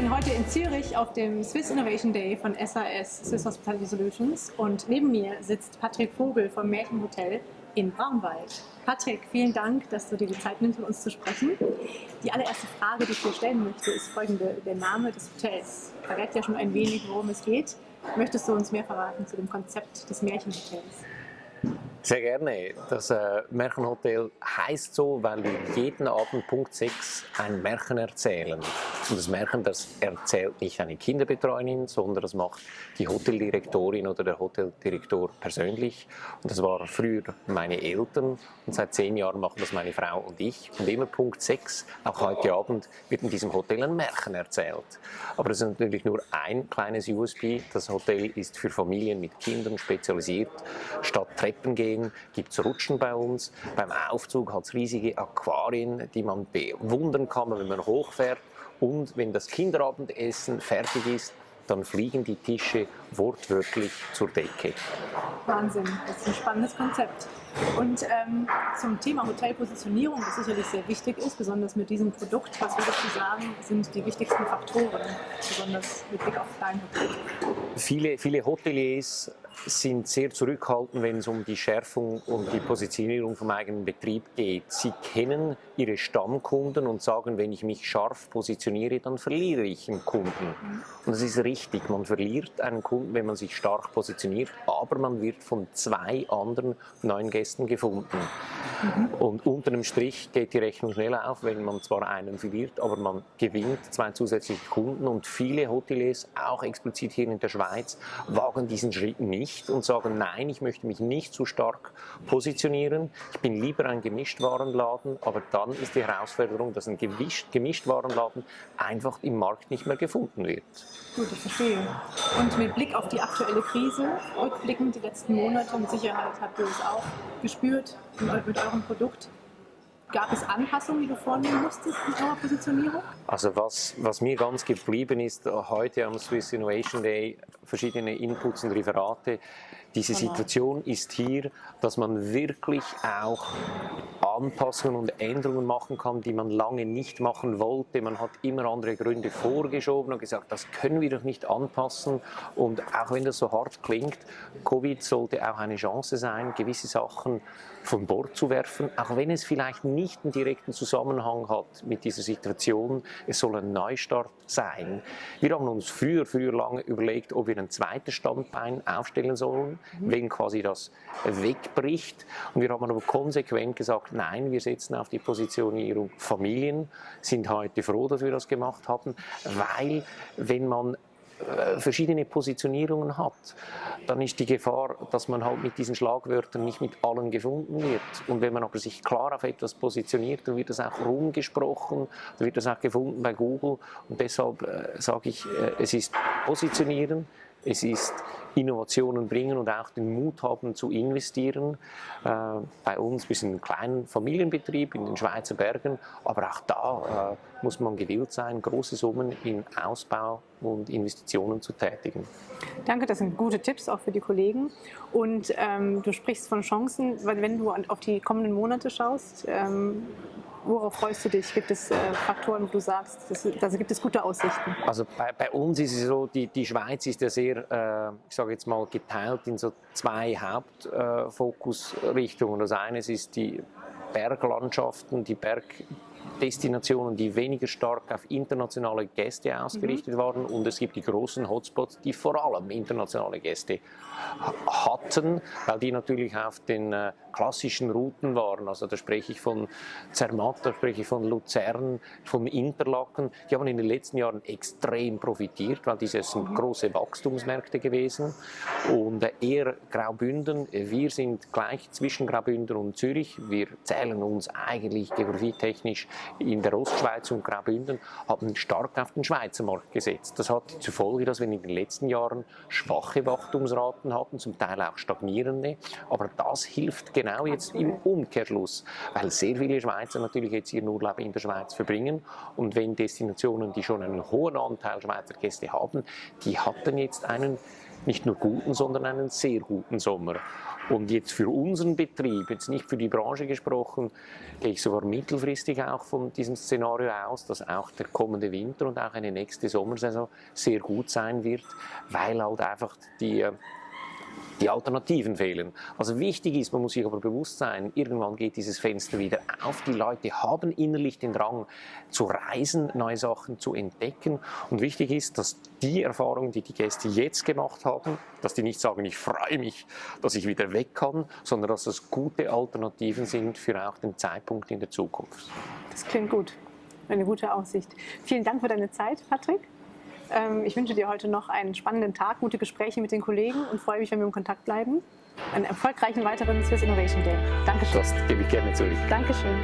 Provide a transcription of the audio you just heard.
bin heute in Zürich auf dem Swiss Innovation Day von SAS, Swiss Hospitality Solutions. Und neben mir sitzt Patrick Vogel vom Märchenhotel in Braunwald. Patrick, vielen Dank, dass du dir die Zeit nimmst, mit uns zu sprechen. Die allererste Frage, die ich dir stellen möchte, ist folgende. Der Name des Hotels verrät ja schon ein wenig, worum es geht. Möchtest du uns mehr verraten zu dem Konzept des Märchenhotels? Sehr gerne. Das äh, Märchenhotel heißt so, weil wir jeden Abend Punkt 6 ein Märchen erzählen. Und das Märchen, das erzählt nicht eine Kinderbetreuerin, sondern das macht die Hoteldirektorin oder der Hoteldirektor persönlich. Und das war früher meine Eltern und seit zehn Jahren machen das meine Frau und ich. Und immer Punkt 6, auch heute Abend, wird in diesem Hotel ein Märchen erzählt. Aber das ist natürlich nur ein kleines USB. Das Hotel ist für Familien mit Kindern spezialisiert. Statt Treppen gehen gehen, gibt es Rutschen bei uns. Beim Aufzug hat es riesige Aquarien, die man bewundern kann, wenn man hochfährt. Und wenn das Kinderabendessen fertig ist, dann fliegen die Tische wortwörtlich zur Decke. Wahnsinn, das ist ein spannendes Konzept. Und ähm, zum Thema Hotelpositionierung, das sicherlich sehr wichtig ist, besonders mit diesem Produkt, was würdest du sagen, sind die wichtigsten Faktoren, besonders mit Blick auf dein Hotel? Viele, viele Hoteliers sind sehr zurückhaltend, wenn es um die Schärfung und die Positionierung vom eigenen Betrieb geht. Sie kennen ihre Stammkunden und sagen, wenn ich mich scharf positioniere, dann verliere ich einen Kunden. Und das ist richtig, man verliert einen Kunden, wenn man sich stark positioniert, aber man wird von zwei anderen neuen Gästen gefunden. Und unter dem Strich geht die Rechnung schnell auf, wenn man zwar einen verliert, aber man gewinnt zwei zusätzliche Kunden und viele Hoteliers, auch explizit hier in der Schweiz, wagen diesen Schritt nicht und sagen, nein, ich möchte mich nicht zu stark positionieren, ich bin lieber ein Gemischtwarenladen, aber dann ist die Herausforderung, dass ein Gemischtwarenladen einfach im Markt nicht mehr gefunden wird. Gut, ich verstehe. Und mit Blick auf die aktuelle Krise, rückblickend die letzten Monate, mit Sicherheit habt ihr es auch gespürt mit eurem Produkt. Gab es Anpassungen, die du vornehmen musstest in eurer Positionierung? Also was, was mir ganz geblieben ist, heute am Swiss Innovation Day, verschiedene Inputs und Referate, diese Situation ist hier, dass man wirklich auch Anpassungen und Änderungen machen kann, die man lange nicht machen wollte. Man hat immer andere Gründe vorgeschoben und gesagt, das können wir doch nicht anpassen. Und auch wenn das so hart klingt, Covid sollte auch eine Chance sein, gewisse Sachen von Bord zu werfen, auch wenn es vielleicht nicht einen direkten Zusammenhang hat mit dieser Situation. Es soll ein Neustart sein. Wir haben uns früher, früher lange überlegt, ob wir ein zweites Standbein aufstellen sollen, mhm. wenn quasi das wegbricht. Und wir haben aber konsequent gesagt, nein, wir setzen auf die Positionierung Familien, sind heute froh, dass wir das gemacht haben, weil wenn man äh, verschiedene Positionierungen hat, dann ist die Gefahr, dass man halt mit diesen Schlagwörtern nicht mit allen gefunden wird. Und wenn man aber sich klar auf etwas positioniert, dann wird das auch rumgesprochen, dann wird das auch gefunden bei Google. Und deshalb äh, sage ich, äh, es ist Positionieren, es ist Innovationen bringen und auch den Mut haben zu investieren. Äh, bei uns, wir sind ein kleiner Familienbetrieb in den Schweizer Bergen, aber auch da äh, muss man gewillt sein, große Summen in Ausbau und Investitionen zu tätigen. Danke, das sind gute Tipps auch für die Kollegen. Und ähm, du sprichst von Chancen, weil wenn du auf die kommenden Monate schaust, ähm, Worauf freust du dich? Gibt es äh, Faktoren, wo du sagst, da gibt es gute Aussichten? Also bei, bei, uns ist es so, die, die Schweiz ist ja sehr, äh, ich sage jetzt mal, geteilt in so zwei Hauptfokusrichtungen. Äh, das eine ist die Berglandschaften, die Berg, Destinationen, die weniger stark auf internationale Gäste ausgerichtet mhm. waren und es gibt die großen Hotspots, die vor allem internationale Gäste hatten, weil die natürlich auf den äh, klassischen Routen waren. Also da spreche ich von Zermatt, da spreche ich von Luzern, von Interlaken. Die haben in den letzten Jahren extrem profitiert, weil diese sind große Wachstumsmärkte gewesen. Und äh, eher Graubünden, wir sind gleich zwischen Graubünden und Zürich. Wir zählen uns eigentlich geografietechnisch in der Ostschweiz und Graubünden haben stark auf den Schweizer Markt gesetzt. Das hat zur Folge, dass wir in den letzten Jahren schwache Wachstumsraten hatten, zum Teil auch stagnierende. Aber das hilft genau jetzt im Umkehrschluss, weil sehr viele Schweizer natürlich jetzt ihren Urlaub in der Schweiz verbringen. Und wenn Destinationen, die schon einen hohen Anteil Schweizer Gäste haben, die hatten jetzt einen nicht nur guten, sondern einen sehr guten Sommer. Und jetzt für unseren Betrieb, jetzt nicht für die Branche gesprochen, gehe ich sogar mittelfristig auch von diesem Szenario aus, dass auch der kommende Winter und auch eine nächste Sommersaison sehr gut sein wird, weil halt einfach die die Alternativen fehlen. Also wichtig ist, man muss sich aber bewusst sein, irgendwann geht dieses Fenster wieder auf. Die Leute haben innerlich den Drang zu reisen, neue Sachen zu entdecken. Und wichtig ist, dass die Erfahrungen, die die Gäste jetzt gemacht haben, dass die nicht sagen, ich freue mich, dass ich wieder weg kann, sondern dass das gute Alternativen sind für auch den Zeitpunkt in der Zukunft. Das klingt gut. Eine gute Aussicht. Vielen Dank für deine Zeit, Patrick. Ähm, ich wünsche dir heute noch einen spannenden Tag, gute Gespräche mit den Kollegen und freue mich, wenn wir im Kontakt bleiben. Einen erfolgreichen weiteren Swiss Innovation Day. Dankeschön. Das gebe ich gerne zurück. Dankeschön.